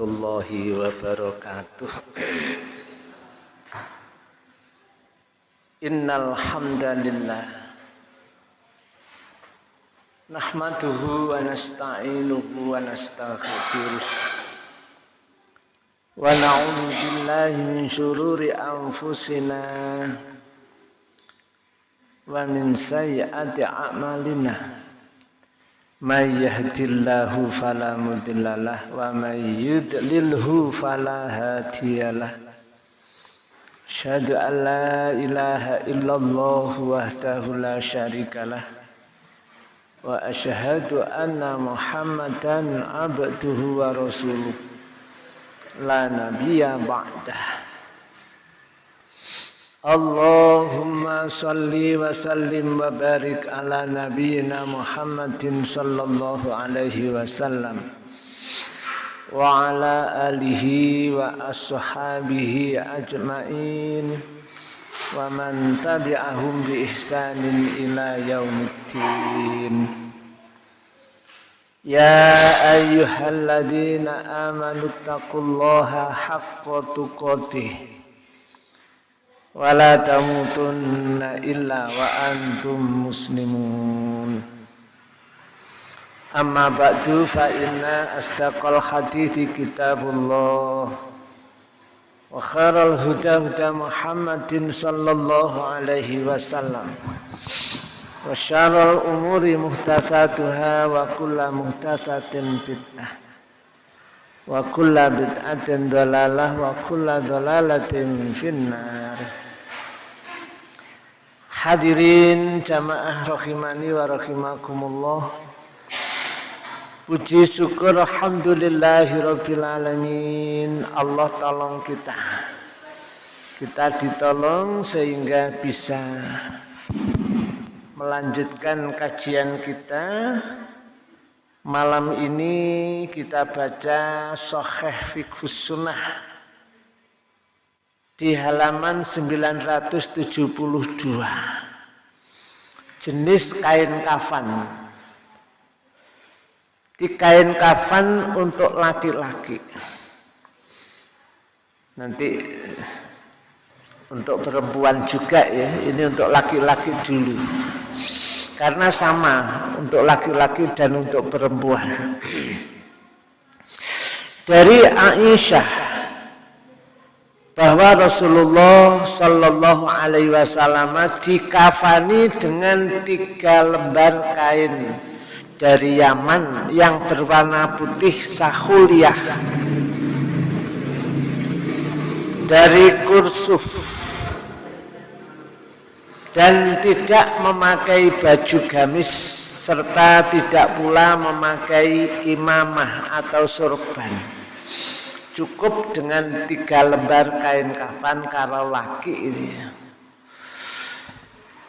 warahmatullahi wabarakatuh. Innal hamdalillah nahmaduhu wa nasta'inuhu wa nastaghfiruh wa na'udzu billahi min shururi anfusina wa min sayyiati a'malina من يهد الله فلا مضل له ومن يضلله فلا هادي له. أشهد أن لا إله إلا الله وحده لا شريك له. وأشهد أن محمدا عبده ورسوله. لا نبي بعده. Wa sallim wa barik ala nabiyyina Muhammadin sallallahu alaihi wasallam. Wa ala alihi wa ashabihi ajmain. Wa tabi'ahum bi ihsanin ila Ya ayyuhalladzina amanu taqullaha haqqa tuqatih wala tamutunna illa wa antum muslimun. Amma ba'du fa inna astaqal hadithi kitabullah. Wa khairal huda huda muhammadin sallallahu alaihi wasallam. Wa syarul umuri muhtatsatuha wa kulla muhtatsatin bid'ah wa kulla bid'atin dalalah wa kulla dalalatin finnar. Hadirin jamaah rahimani wa rahimakumullah. Puji syukur Alhamdulillahi Rabbil Alamin. Allah tolong kita. Kita ditolong sehingga bisa Melanjutkan kajian kita Malam ini kita baca Soheh Fiqhus Sunnah di halaman 972 jenis kain kafan. Di kain kafan untuk laki-laki. Nanti untuk perempuan juga ya ini untuk laki-laki dulu karena sama untuk laki-laki dan untuk perempuan. Dari Aisyah bahwa Rasulullah Shallallahu Alaihi Wasallam dikafani dengan tiga lembar kain dari Yaman yang berwarna putih sahuliyah dari kursuf dan tidak memakai baju gamis serta tidak pula memakai imamah atau surban cukup dengan tiga lembar kain kafan kalau laki ini.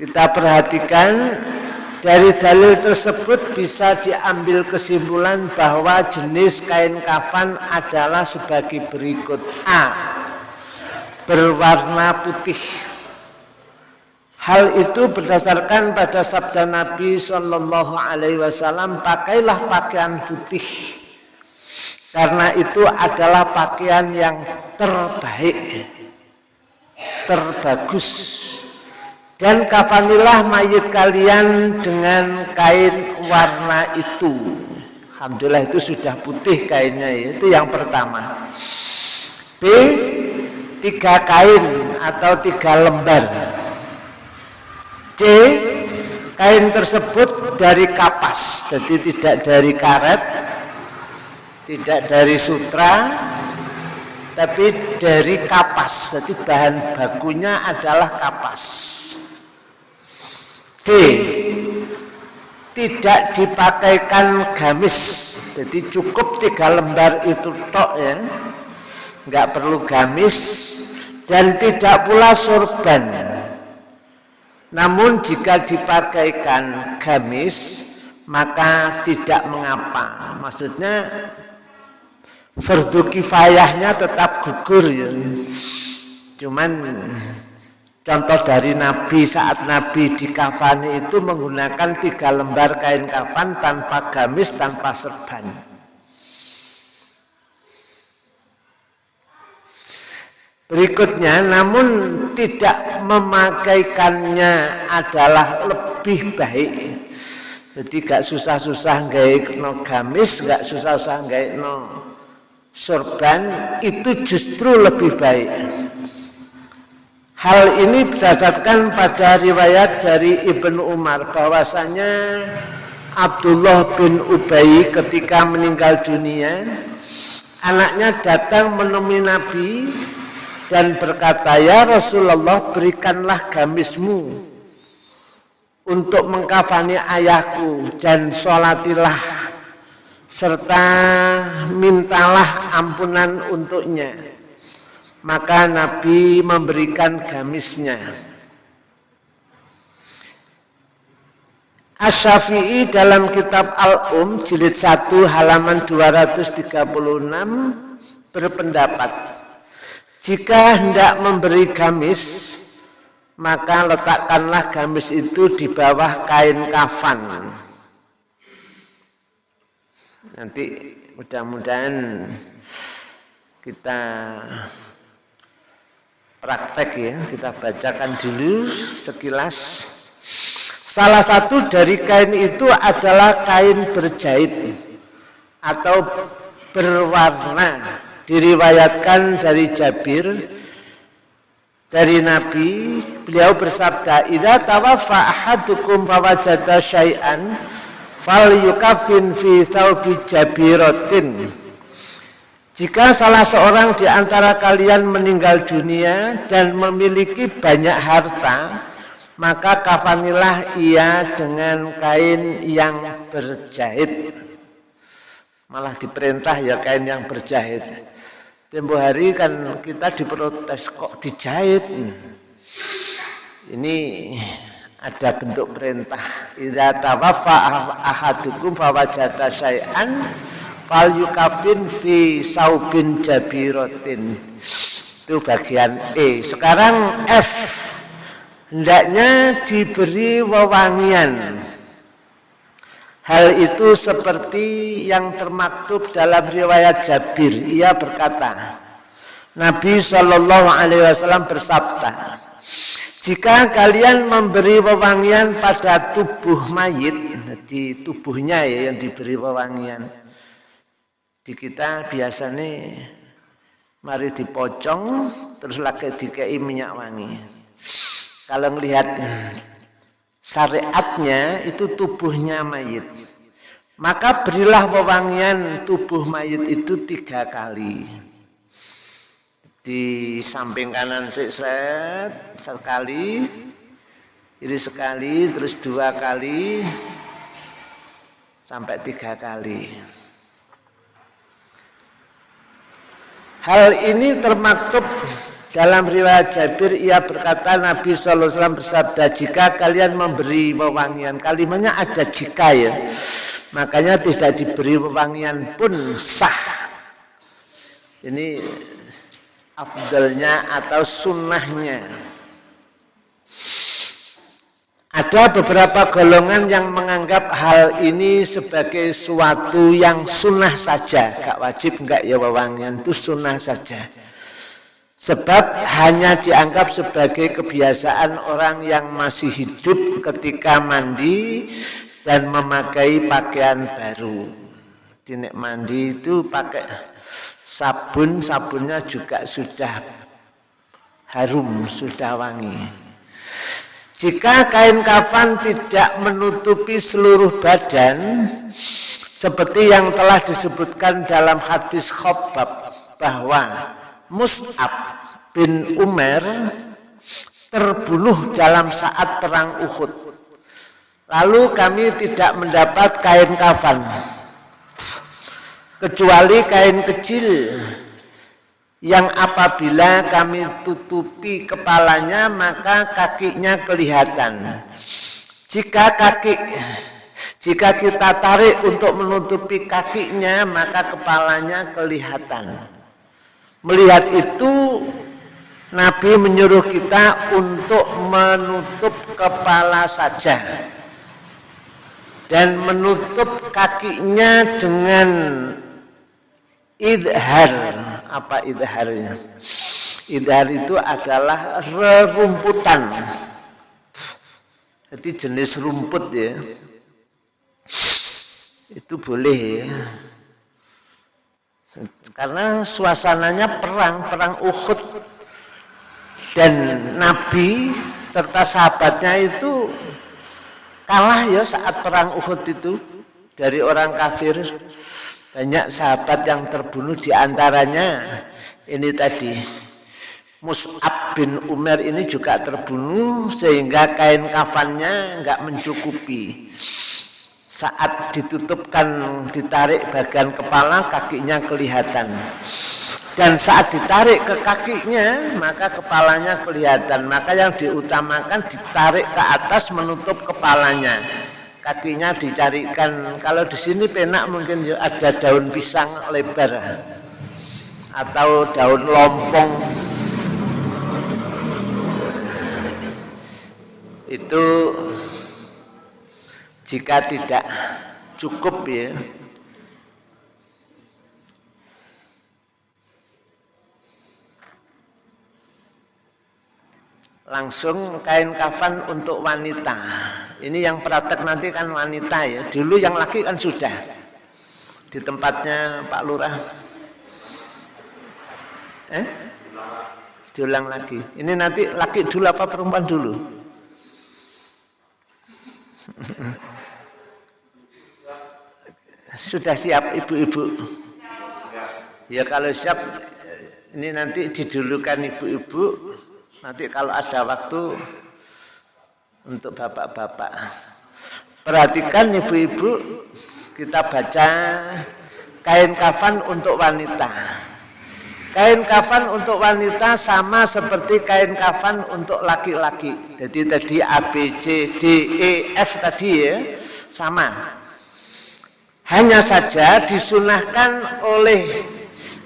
Kita perhatikan dari dalil tersebut bisa diambil kesimpulan bahwa jenis kain kafan adalah sebagai berikut A berwarna putih Hal itu berdasarkan pada sabda Nabi Shallallahu Alaihi Wasallam pakailah pakaian putih karena itu adalah pakaian yang terbaik, terbagus. Dan kafanilah mayit kalian dengan kain warna itu. Alhamdulillah itu sudah putih kainnya, itu yang pertama. B, tiga kain atau tiga lembar. C, kain tersebut dari kapas, jadi tidak dari karet, tidak dari sutra tapi dari kapas jadi bahan bakunya adalah kapas. D tidak dipakaikan gamis jadi cukup tiga lembar itu tok ya. Nggak perlu gamis dan tidak pula sorban namun jika dipakaikan gamis maka tidak mengapa maksudnya fardu kifayahnya tetap gugur ya. Cuman contoh dari Nabi saat Nabi di kafani itu menggunakan tiga lembar kain kafan tanpa gamis, tanpa serban. Berikutnya namun tidak memakaikannya adalah lebih baik. Jadi gak susah-susah gak no gamis gak susah-susah gak no sorban itu justru lebih baik. Hal ini berdasarkan pada riwayat dari Ibnu Umar bahwasanya Abdullah bin Ubay ketika meninggal dunia anaknya datang menemui Nabi dan berkata ya Rasulullah berikanlah gamismu untuk mengkafani ayahku dan sholatilah serta mintalah ampunan untuknya. Maka Nabi memberikan gamisnya. Asy-Syafi'i dalam kitab Al-Um jilid 1 halaman 236 berpendapat jika hendak memberi gamis maka letakkanlah gamis itu di bawah kain kafan. Nanti mudah-mudahan kita praktek ya, kita bacakan dulu sekilas. Salah satu dari kain itu adalah kain berjahit atau berwarna. Diriwayatkan dari Jabir dari Nabi. Beliau bersabda idza tawaffa ahadukum fawajada syai'an falyukafin fi thawbi jabiratin. Jika salah seorang di antara kalian meninggal dunia dan memiliki banyak harta maka kafanilah ia dengan kain yang berjahit. Malah diperintah ya kain yang berjahit Tempo hari kan kita diprotes kok dijahit. Ini ada bentuk perintah. Idza tawaffa ahadukum fawajata syai'an fal yukafin fi saubin jabiratin. Itu bagian E. Sekarang F. Hendaknya diberi wewangian Hal itu seperti yang termaktub dalam riwayat Jabir. Ia berkata, Nabi Shallallahu Alaihi Wasallam bersabda, jika kalian memberi wewangian pada tubuh mayit, di tubuhnya ya yang diberi wewangian, di kita biasanya mari dipocong terus lagi dikei minyak wangi. Kalau melihat syariatnya itu tubuhnya mayit. Maka berilah wewangian tubuh mayit itu tiga kali. Di samping kanan seret sekali, kiri sekali, terus dua kali, sampai tiga kali. Hal ini termaktub dalam riwayat Jabir ia berkata Nabi SAW bersabda jika kalian memberi wewangian kalimatnya ada jika ya makanya tidak diberi wewangian pun sah. Ini abdalnya atau sunnahnya. Ada beberapa golongan yang menganggap hal ini sebagai suatu yang sunnah saja. Gak wajib enggak ya wewangian itu sunnah saja Sebab hanya dianggap sebagai kebiasaan orang yang masih hidup ketika mandi dan memakai pakaian baru. Dinek mandi itu pakai sabun, sabunnya juga sudah harum, sudah wangi. Jika kain kafan tidak menutupi seluruh badan, seperti yang telah disebutkan dalam hadis khobab bahwa Mus'ab bin Umar terbunuh dalam saat perang Uhud. Lalu kami tidak mendapat kain kafan. Kecuali kain kecil yang apabila kami tutupi kepalanya maka kakinya kelihatan. Jika kaki jika kita tarik untuk menutupi kakinya maka kepalanya kelihatan. Melihat itu Nabi menyuruh kita untuk menutup kepala saja dan menutup kakinya dengan idhar apa idharnya Idhar itu adalah rerumputan. Jadi jenis rumput ya. Itu boleh ya. Karena suasananya perang, perang Uhud. Dan Nabi serta sahabatnya itu kalah ya saat perang Uhud itu dari orang kafir. Banyak sahabat yang terbunuh di antaranya ini tadi Mus'ab bin Umar ini juga terbunuh sehingga kain kafannya enggak mencukupi saat ditutupkan ditarik bagian kepala kakinya kelihatan. Dan saat ditarik ke kakinya maka kepalanya kelihatan. Maka yang diutamakan ditarik ke atas menutup kepalanya. Kakinya dicarikan. Kalau di sini penak mungkin ada daun pisang lebar. Atau daun lompong. Itu jika tidak cukup ya. Langsung kain kafan untuk wanita. Ini yang praktek nanti kan wanita ya. Dulu yang laki kan sudah. Di tempatnya Pak Lurah. Eh? Diulang lagi. Ini nanti laki dulu apa perempuan dulu Sudah siap ibu-ibu? Ya kalau siap ini nanti didulukan ibu-ibu. Nanti kalau ada waktu untuk bapak-bapak. Perhatikan ibu-ibu kita baca kain kafan untuk wanita. Kain kafan untuk wanita sama seperti kain kafan untuk laki-laki. Jadi tadi A, B, C, D, E, F tadi ya, sama. Hanya saja disunahkan oleh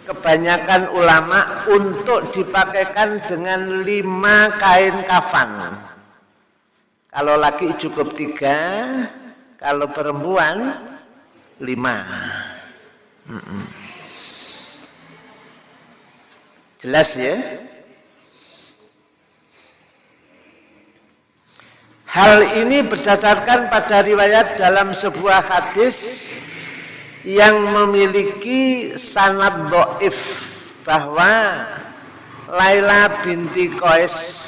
kebanyakan ulama untuk dipakaikan dengan lima kain kafan. Kalau laki cukup tiga, kalau perempuan lima. Jelas ya? Hal ini berdasarkan pada riwayat dalam sebuah hadis yang memiliki sanad do'if bahwa Laila binti Qais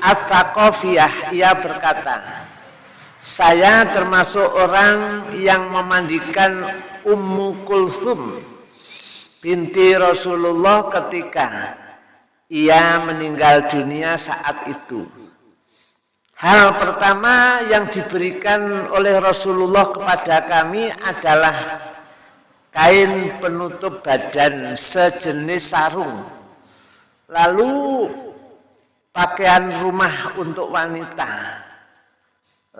At-Thaqafiyah ia berkata saya termasuk orang yang memandikan Ummu Kulthum binti Rasulullah ketika ia meninggal dunia saat itu Hal pertama yang diberikan oleh Rasulullah kepada kami adalah kain penutup badan sejenis sarung. Lalu pakaian rumah untuk wanita.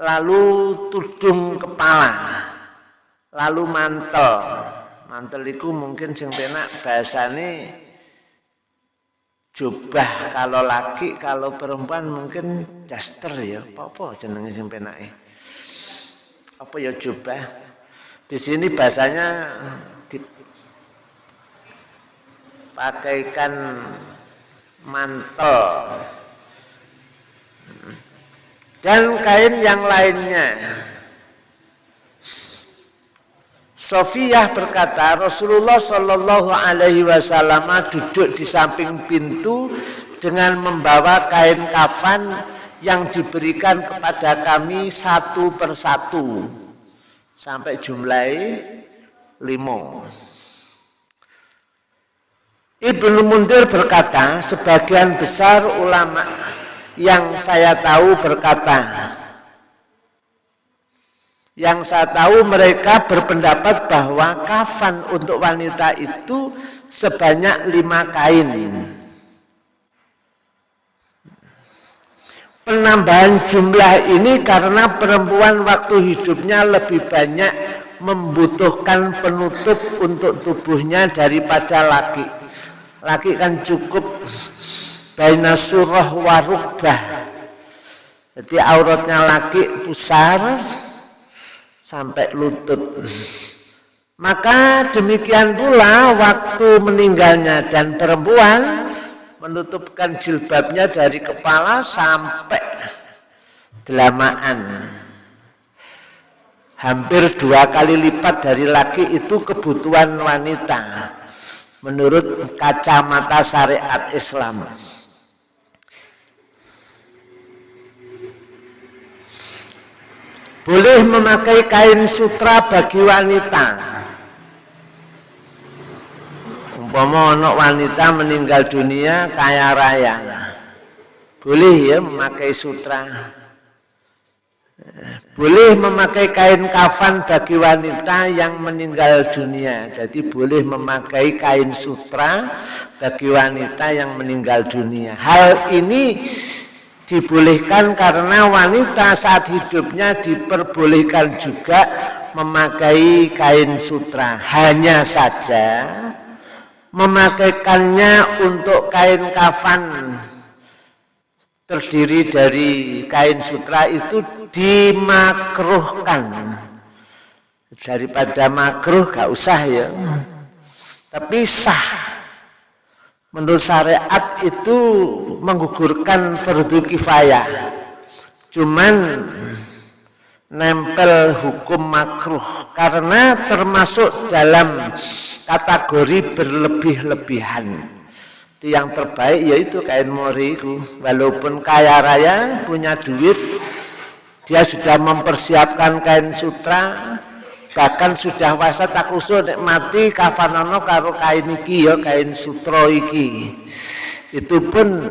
Lalu tudung kepala. Lalu mantel. Mantel itu mungkin sing penak bahasane jubah kalau laki kalau perempuan mungkin daster ya. Apa-apa jenenge sing penake? Apa ya jubah? Di sini bahasanya dipakaikan mantel. Dan kain yang lainnya Sofiyah berkata Rasulullah Shallallahu Alaihi Wasallam duduk di samping pintu dengan membawa kain kafan yang diberikan kepada kami satu persatu sampai jumlah lima. Ibnu Mundir berkata, sebagian besar ulama yang saya tahu berkata, yang saya tahu mereka berpendapat bahwa kafan untuk wanita itu sebanyak lima kain. Penambahan jumlah ini karena perempuan waktu hidupnya lebih banyak membutuhkan penutup untuk tubuhnya daripada laki. Laki kan cukup baina surah warubah. Jadi auratnya laki pusar, sampai lutut. Maka demikian pula waktu meninggalnya dan perempuan menutupkan jilbabnya dari kepala sampai delamaan hampir dua kali lipat dari laki itu kebutuhan wanita menurut kacamata syariat Islam. Boleh memakai kain sutra bagi wanita. Umpama anak wanita meninggal dunia kaya raya. Boleh ya memakai sutra boleh memakai kain kafan bagi wanita yang meninggal dunia. Jadi boleh memakai kain sutra bagi wanita yang meninggal dunia. Hal ini dibolehkan karena wanita saat hidupnya diperbolehkan juga memakai kain sutra. Hanya saja memakaikannya untuk kain kafan terdiri dari kain sutra itu dimakruhkan. Daripada makruh gak usah ya. Tapi sah menurut syariat itu menggugurkan fardu kifayah. Cuman nempel hukum makruh karena termasuk dalam kategori berlebih-lebihan. Yang terbaik yaitu kain mori itu. Walaupun kaya raya punya duit dia sudah mempersiapkan kain sutra bahkan sudah wasa tak usul mati kafanono karo kain iki ya kain sutra iki. Itu pun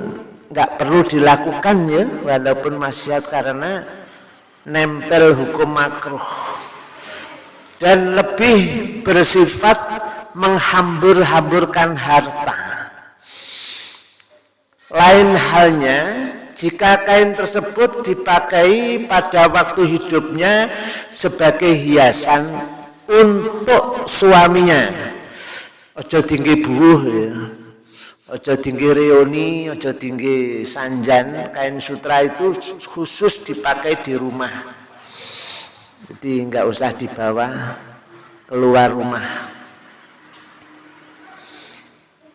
nggak perlu dilakukan ya walaupun maksiat karena nempel hukum makruh. Dan lebih bersifat menghambur-hamburkan harta. Lain halnya jika kain tersebut dipakai pada waktu hidupnya sebagai hiasan untuk suaminya. Ojo tinggi buuh ya. Ojo tinggi reoni, ojo tinggi sanjan. Kain sutra itu khusus dipakai di rumah. Jadi nggak usah dibawa keluar rumah.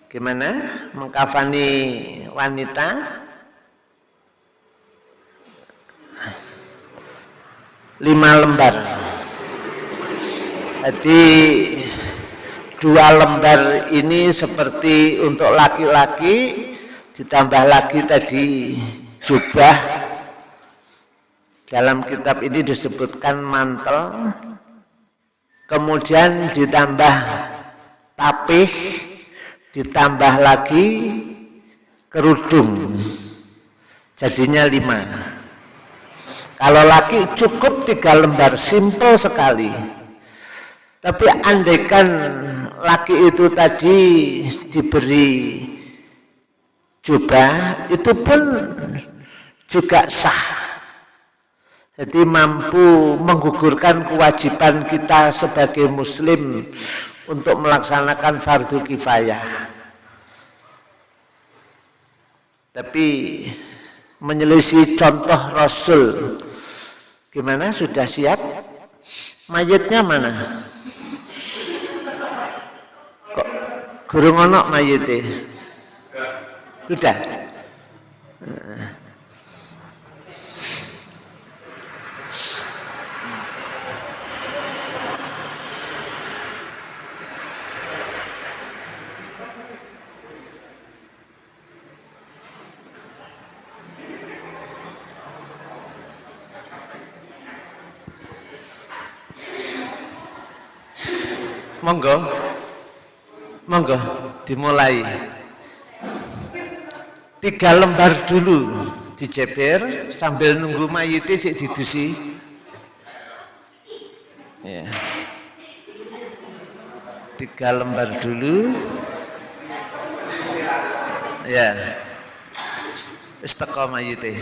Gimana mengkafani wanita? Lima lembar. Jadi dua lembar ini seperti untuk laki-laki ditambah lagi tadi jubah. Dalam kitab ini disebutkan mantel kemudian ditambah tapih ditambah lagi kerudung. Jadinya lima kalau laki cukup tiga lembar simple sekali tapi andaikan laki itu tadi diberi jubah itu pun juga sah jadi mampu menggugurkan kewajiban kita sebagai muslim untuk melaksanakan fardu kifayah. Tapi menyelisih contoh Rasul. Gimana? Sudah siap? Mayitnya mana? Kok guru ngonok mayitnya? Sudah? Monggo. Monggo dimulai. Tiga lembar dulu dijeber sambil nunggu mayitnya cek didusi. Ya. tiga lembar dulu. Ya. Mayitnya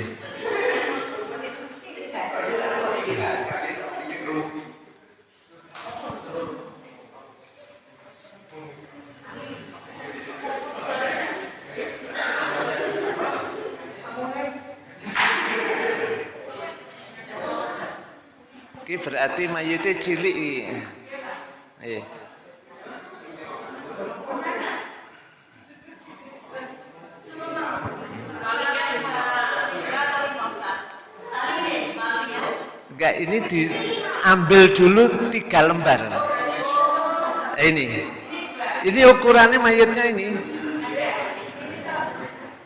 berarti mayite cilik iki. Iya. Enggak, ini diambil dulu tiga lembar. Ini. Ini ukurannya mayatnya ini.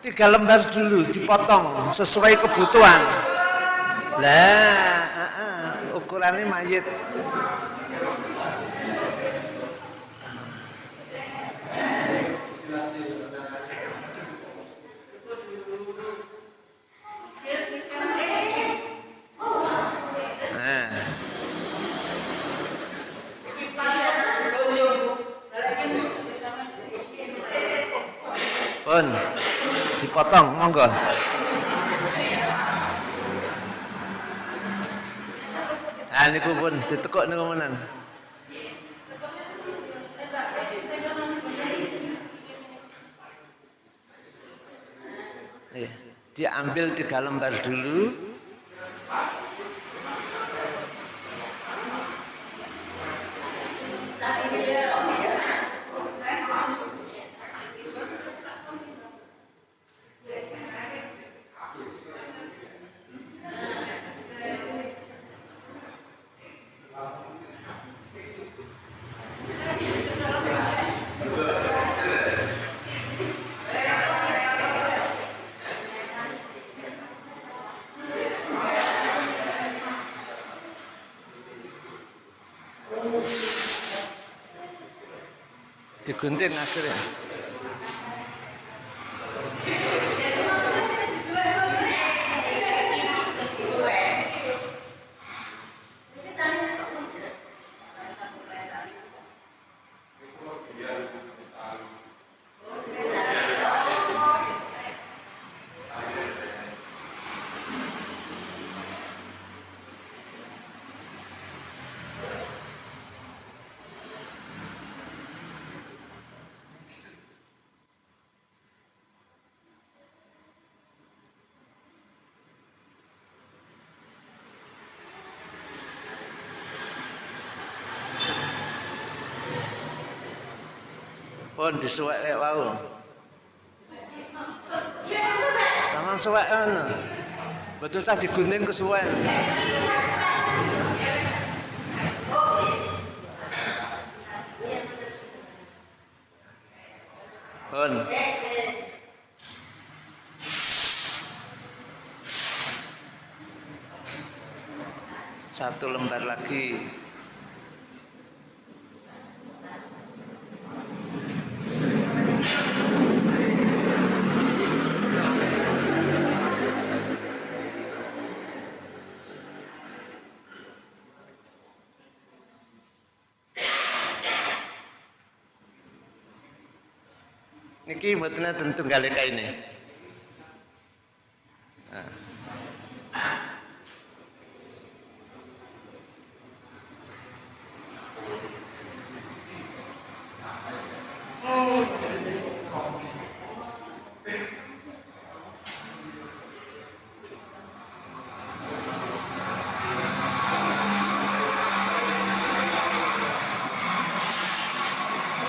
Tiga lembar dulu, dipotong sesuai kebutuhan. lah -uh, ukurannya mayat. Pun dipotong monggo. Ah niku pun ditekuk niku menan. Iya, diambil tiga lembar dulu. 근데 나 그래. Pun disuwek kayak wau. Sama suwek kan betul cah digunting kesuwen Niki mboten tentu kali ini. Nah.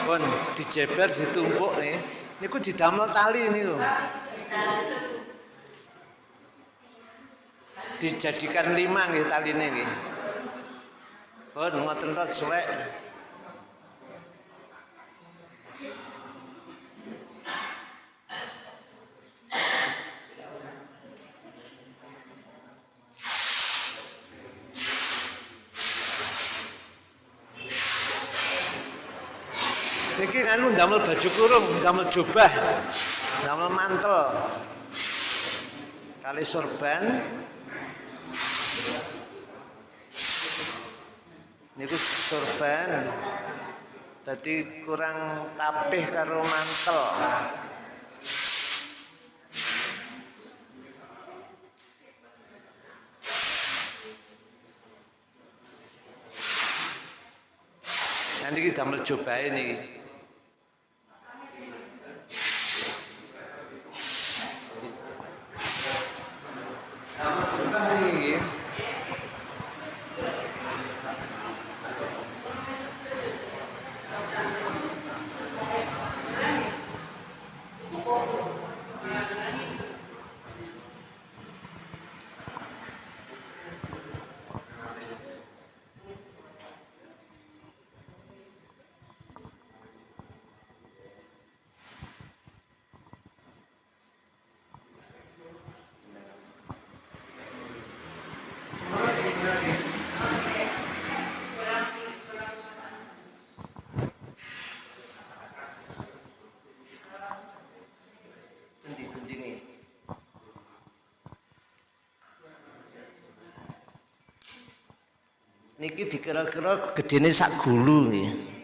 Pun dijeber ditumpuk nih. Niku didamel tali niku. Dijadikan lima nggih taline nggih. Pun ngoten rot suwek. Niki anu damel baju kurung, damel jubah, damel mantel. Kali sorban. Niku sorban. Dadi kurang tapih karo mantel. Nanti kita damel jubah. Ini. Niki dikira-kira gedene sak gulu nggih.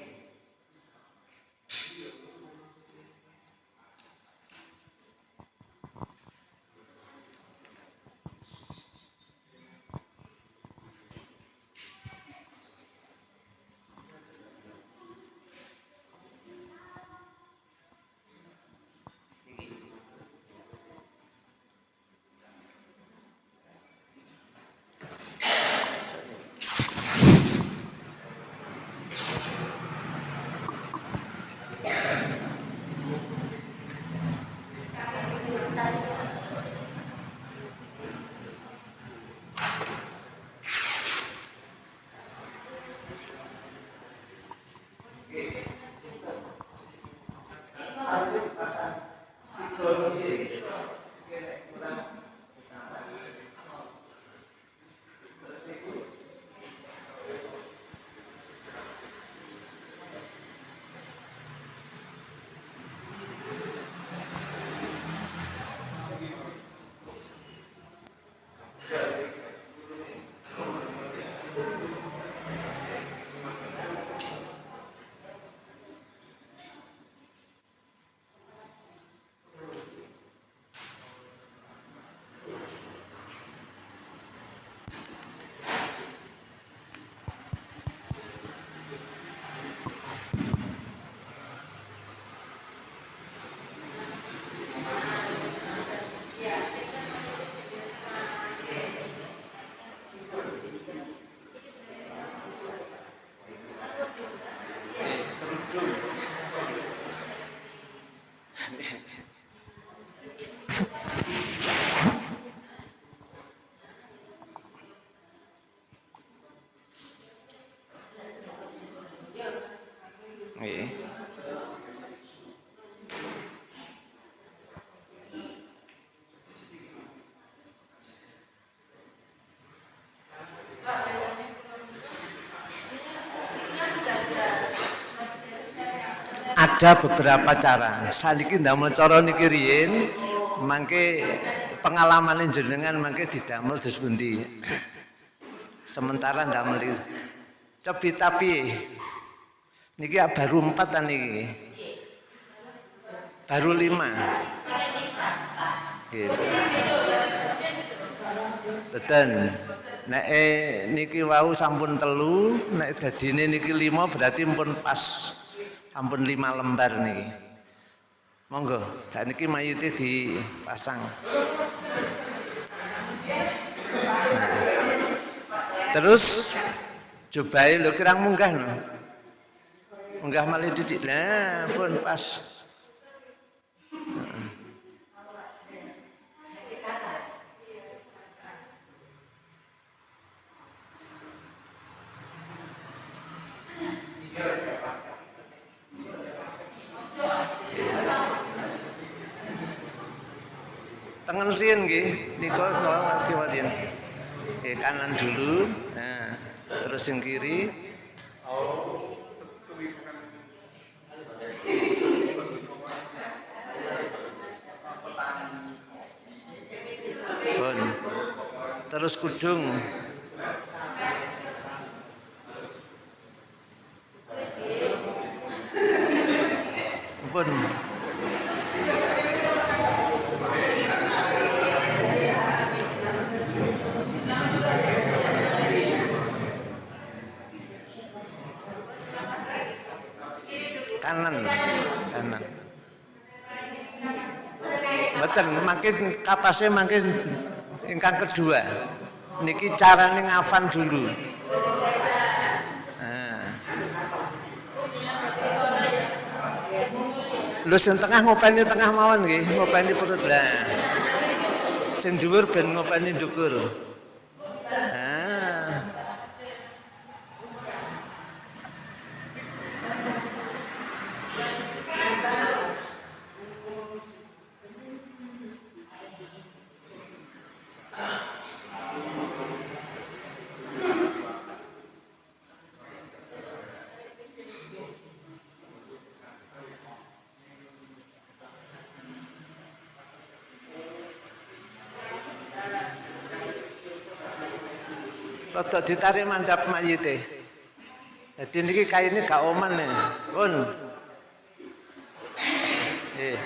Ada beberapa cara. Saniki ndamel cara niki riyin mangke pengalaman jenengan mangke didamel dos pundi. Sementara ndamel iki. Cobi tapi niki ya baru empat kan niki. Baru lima. Betul. Nek eh, niki wau sampun telu, nek dadine niki lima berarti pun pas sampun lima lembar niki. Monggo, sak niki mayite dipasang. Terus cobain lho kirang munggah lho. Munggah malih didik. Nah, pun pas. Tangan riyen nggih, nika nolak kiwatin. Oke, kanan dulu. Nah, terus yang kiri. Bon. Terus kudung. Bon. Kanan kanan Betul, makin kapasnya makin ingkang kedua. Niki carane ngafan dulu. Nah. Lu sing tengah ngopeni tengah mawon nggih, ngopeni perut lah. Sing dhuwur ben ngopeni. Ditarik mandap mayite. Jadi niki kaine gak oman nih. Pun. Eh.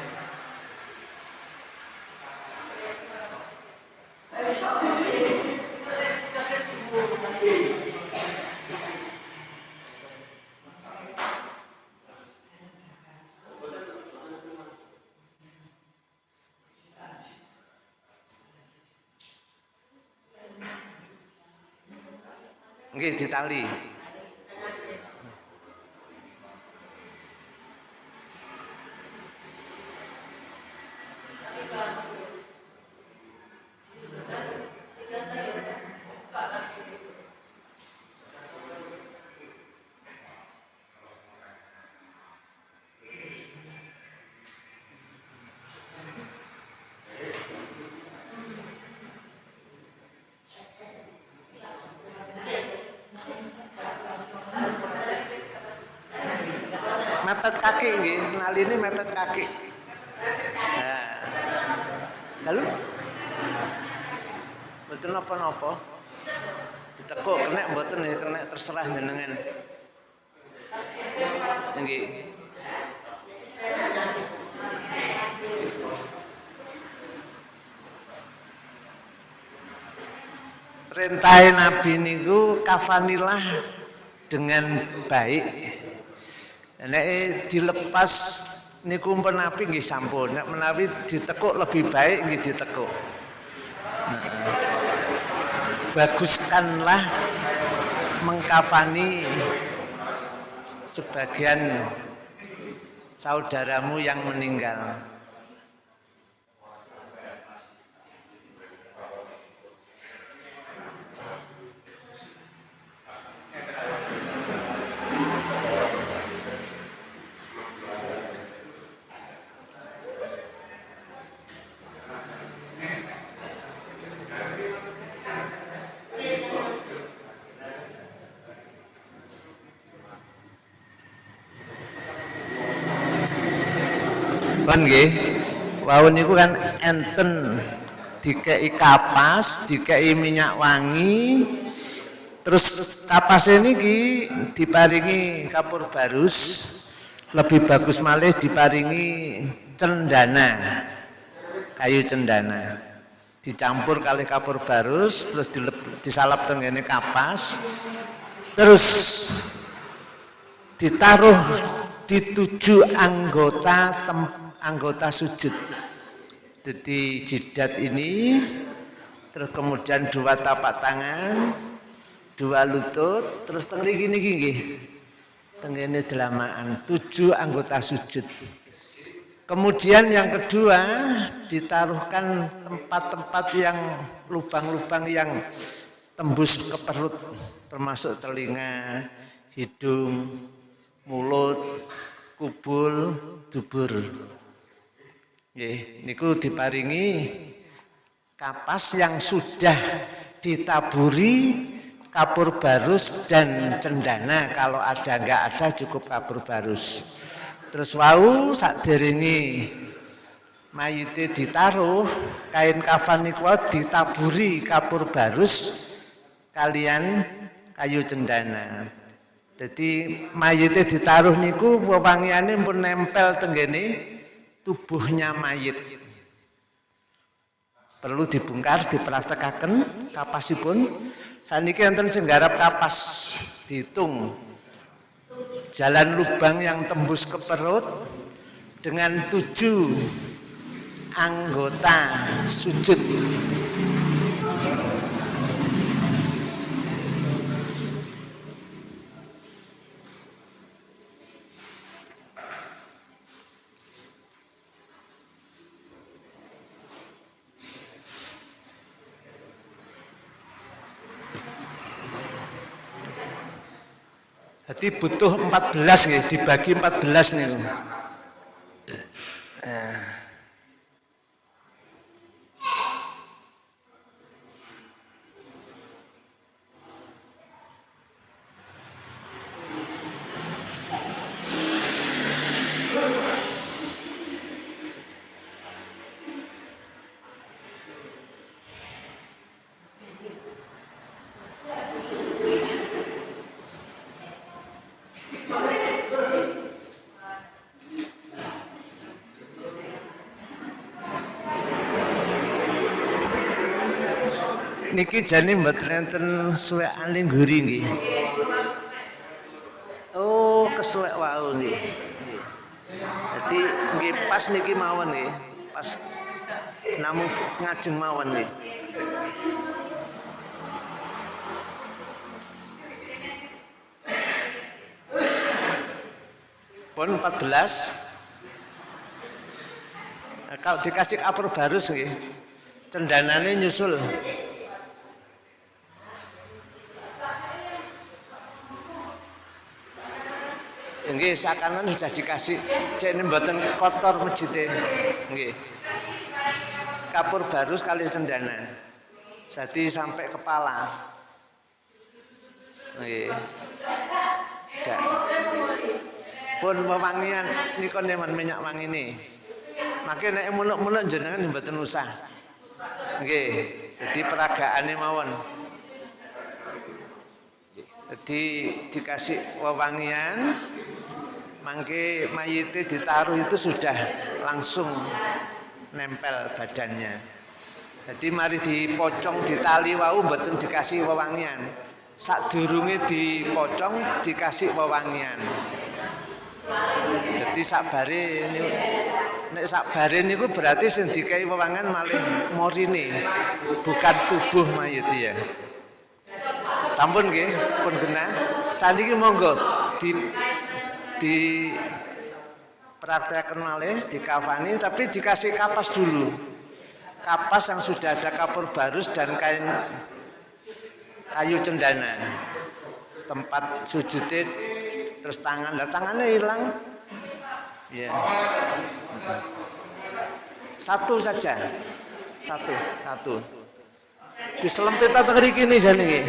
Nggih ditali. Mepet kaki nggih, naline mepet kaki. Nah. Lalu Mboten napa-napa. Ditekuk kena mboten ya kena terserah jenengan. Nggih. Perintah Nabi niku kafanilah dengan baik Nek dilepas niku nabi nggih sampun. Nek menawi ditekuk lebih baik nggih ditekuk. Baguskanlah mengkafani sebagian saudaramu yang meninggal. Kan nggih. Wau niku kan enten dikei kapas, dikei minyak wangi. Terus kapas ini ki diparingi kapur barus. Lebih bagus malih diparingi cendana. Kayu cendana. Dicampur kali kapur barus terus disalap tenggene kapas. Terus ditaruh di tujuh anggota tempat anggota sujud. Jadi jidat ini, terus kemudian dua tapak tangan, dua lutut, terus tengri gini gini. Tenggene delamaan, tujuh anggota sujud. Kemudian yang kedua ditaruhkan tempat-tempat yang lubang-lubang yang tembus ke perut termasuk telinga, hidung, mulut, kubul, dubur. Niku diparingi kapas yang sudah ditaburi kapur barus dan cendana kalau ada enggak ada cukup kapur barus. Terus wau sakderenge mayite ditaruh kain kafan niku ditaburi kapur barus kalian kayu cendana. Jadi mayite ditaruh niku wewangiane pun nempel tenggene tubuhnya mayit. Perlu dibongkar, dipraktekaken kapasipun. Saniki enten sing garap kapas dihitung jalan lubang yang tembus ke perut dengan tujuh anggota sujud Butuh 14 nih, dibagi 14 nih. Niki jane mboten enten suwekan ning guri nggih. Oh, kesuwek wau nggih. Jadi nggih pas niki mawon nggih. Pas namung ngajeng mawon nggih. Pun 14 kalau dikasih kapur baru sih cendanane nyusul Nggih, sakanan sudah dikasih cek mboten kotor masjidnya. Nggih. Kapur baru sekali cendana. Jadi sampai kepala. Nggih. Gak. Pun wewangian nikon minyak wangi ini. Makin nek muluk-muluk jenengan mboten usah. Nggih, jadi peragaane mawon. Jadi dikasih wewangian, mangke mayite ditaruh itu sudah langsung nempel badannya. Jadi mari dipocong ditali wau mboten dikasih wewangian. Sak durunge dipocong dikasih wewangian. Jadi sabare ini nek sak bare niku berarti sing dikai wewangan malih morine bukan tubuh mayit ya sampun nggih pun kena saniki monggo di di praktekkan malih dikafani tapi dikasih kapas dulu. Kapas yang sudah ada kapur barus dan kain kayu cendana. Tempat sujudnya terus tangan. Lah tangannya hilang. Ya satu saja. Satu, satu. Diselempit atau kiri nih jane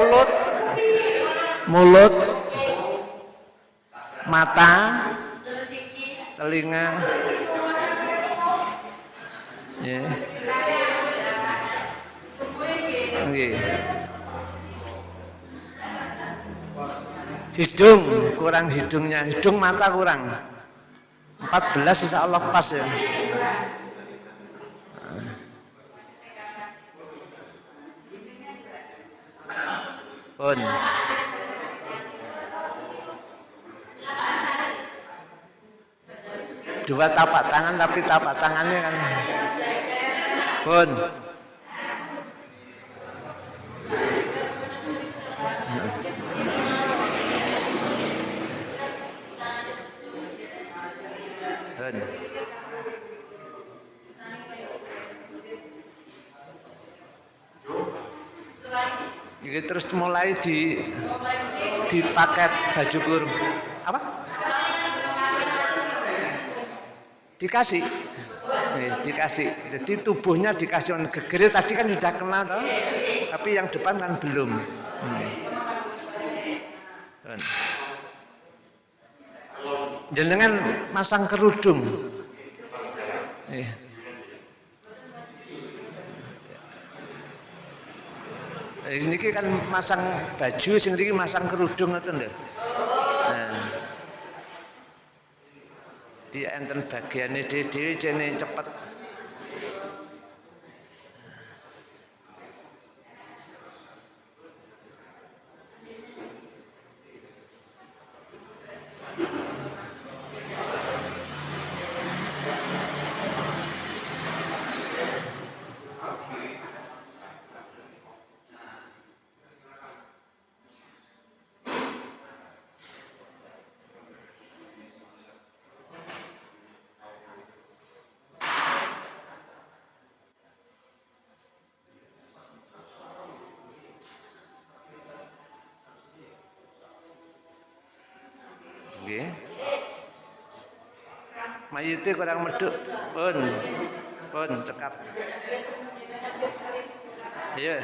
Mulut. Mulut. Mata. Telinga. Ya yeah. hidung kurang hidungnya. Hidung mata kurang. 14 insya Allah pas ya pun dua tapak tangan tapi tapak tangannya kan. Pun Jadi terus mulai di paket baju kurung. Apa? Dikasih. Nih, dikasih. Jadi tubuhnya dikasih gegere tadi kan sudah kena toh. Tapi yang depan kan belum. Hmm. Jenengan masang kerudung. Ini kan masang baju sing masang kerudung ngoten lho. Nah. Di enten bagiane dhewe-dhewe cepet mayite kurang meduk pun. Pun cekap. Iya.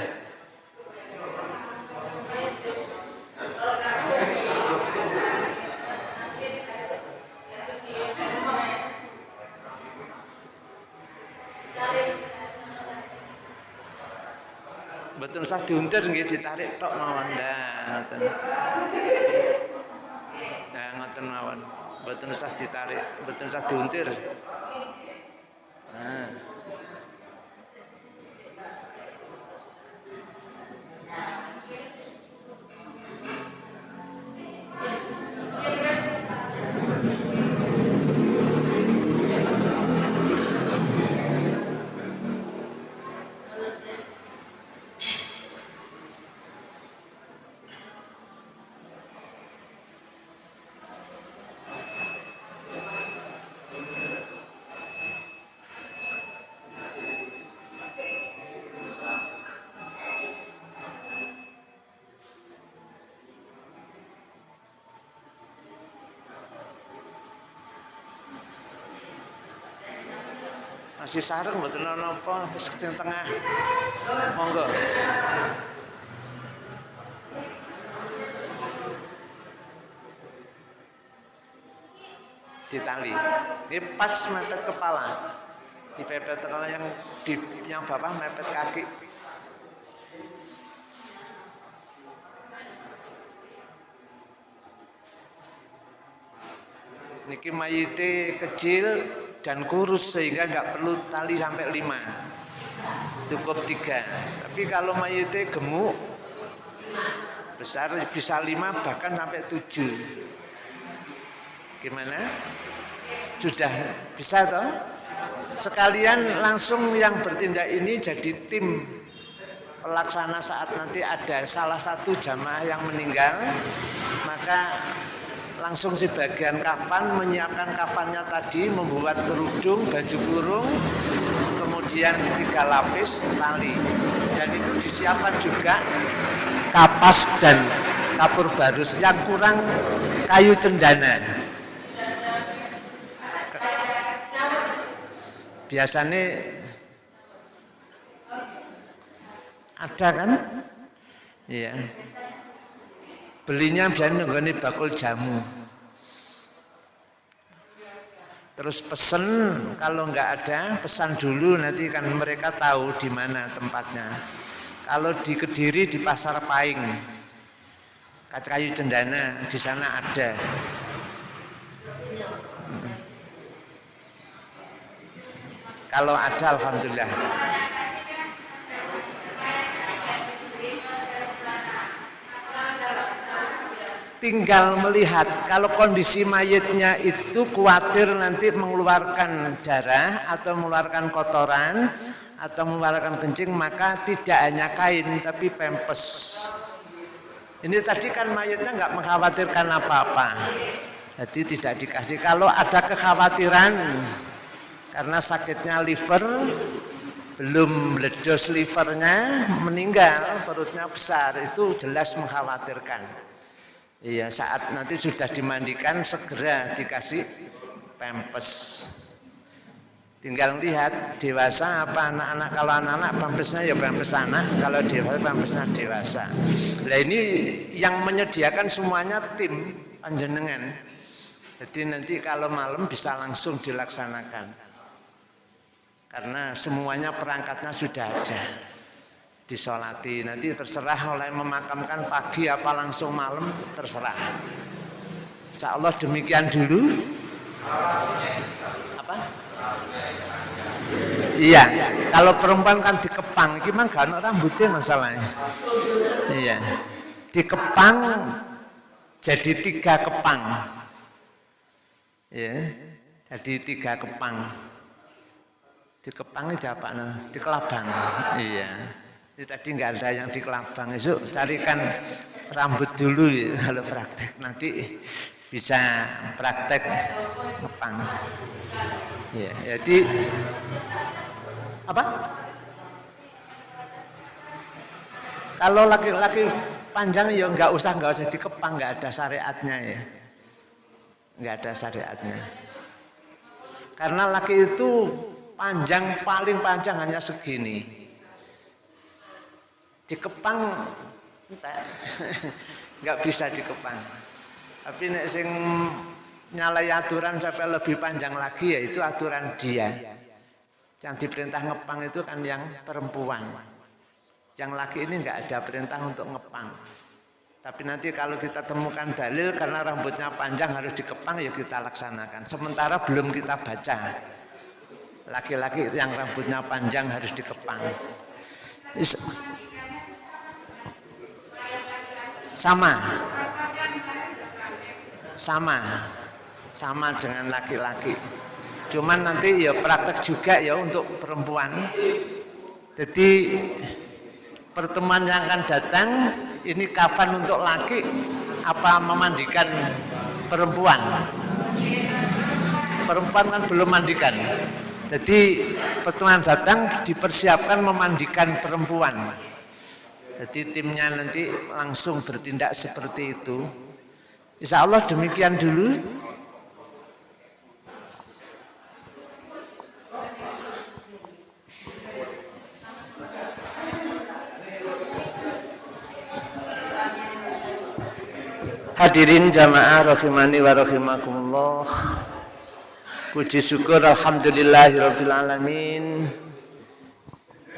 Betul sah diuntir nggih ditarik tok mawon nah mawon betul usah ditarik betul usah diuntir masih sarung mboten napa wis tengah. Monggo. Ditali. Ini pas mepet kepala. Dipepet kalau yang di yang bapak mepet kaki. Niki mayite kecil dan kurus sehingga nggak perlu tali sampai lima. Cukup tiga. Tapi kalau mayitnya gemuk besar bisa lima bahkan sampai tujuh. Gimana? Sudah bisa toh? Sekalian langsung yang bertindak ini jadi tim pelaksana saat nanti ada salah satu jamaah yang meninggal maka langsung si bagian kafan menyiapkan kafannya tadi membuat kerudung baju kurung kemudian tiga lapis tali. Dan itu disiapkan juga kapas dan kapur barus yang kurang kayu cendana. Biasanya ada kan? Iya. Belinya biasanya nggak bakul jamu terus pesen kalau nggak ada pesan dulu nanti kan mereka tahu di mana tempatnya. Kalau di kediri di pasar paing kayu cendana di sana ada. Kalau ada alhamdulillah tinggal melihat. Kalau kondisi mayitnya itu khawatir nanti mengeluarkan darah atau mengeluarkan kotoran atau mengeluarkan kencing maka tidak hanya kain tapi pempes ini tadi kan mayitnya nggak mengkhawatirkan apa-apa. Jadi tidak dikasih. Kalau ada kekhawatiran karena sakitnya liver belum meledos livernya meninggal perutnya besar itu jelas mengkhawatirkan Iya, saat nanti sudah dimandikan segera dikasih pempes. Tinggal lihat dewasa apa anak-anak. Kalau anak-anak pempesnya ya pempes anak, kalau dewasa pempesnya dewasa. Nah ini yang menyediakan semuanya tim panjenengan. Jadi nanti kalau malam bisa langsung dilaksanakan. Karena semuanya perangkatnya sudah ada disolati. Nanti terserah oleh memakamkan pagi apa langsung malam terserah. Insya Allah demikian dulu. Apa? Iya kalau perempuan kan dikepang gimana gak rambutnya masalahnya. Iya dikepang jadi tiga kepang. Ya jadi tiga kepang. Dikepang itu apa nah? dikelabang iya tadi nggak ada yang di kelabang itu carikan rambut dulu ya, kalau praktek nanti bisa praktek ngepang. Ya, jadi apa? Kalau laki-laki panjang ya nggak usah nggak usah dikepang nggak ada syariatnya ya, nggak ada syariatnya. Karena laki itu panjang paling panjang hanya segini dikepang nggak bisa dikepang tapi nek sing nyalai aturan sampai lebih panjang lagi ya itu aturan dia yang diperintah ngepang itu kan yang perempuan yang laki ini nggak ada perintah untuk ngepang Tapi nanti kalau kita temukan dalil karena rambutnya panjang harus dikepang ya kita laksanakan. Sementara belum kita baca. Laki-laki yang rambutnya panjang harus dikepang. Sama. Sama. Sama dengan laki-laki. Cuman nanti ya praktek juga ya untuk perempuan. Jadi pertemuan yang akan datang ini kafan untuk laki apa memandikan perempuan perempuan kan belum mandikan jadi pertemuan datang dipersiapkan memandikan perempuan jadi timnya nanti langsung bertindak seperti itu Insya Allah demikian dulu Hadirin jamaah rahimani wa rahimakumullah. Puji syukur alhamdulillahirabbil alamin.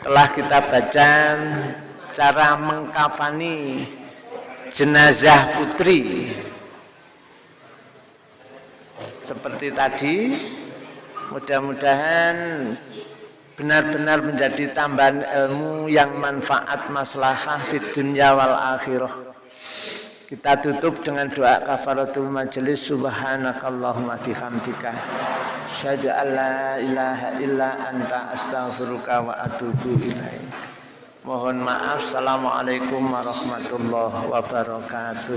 Telah kita baca cara mengkafani jenazah putri. Seperti tadi, mudah-mudahan benar-benar menjadi tambahan ilmu yang manfaat maslahah di dunia wal akhirah. Kita tutup dengan doa kafaratul majelis subhanakallahumma bihamdika syahadu an la ilaha illa anta astaghfiruka wa atubu ilaik. Mohon maaf. Assalamualaikum warahmatullahi wabarakatuh.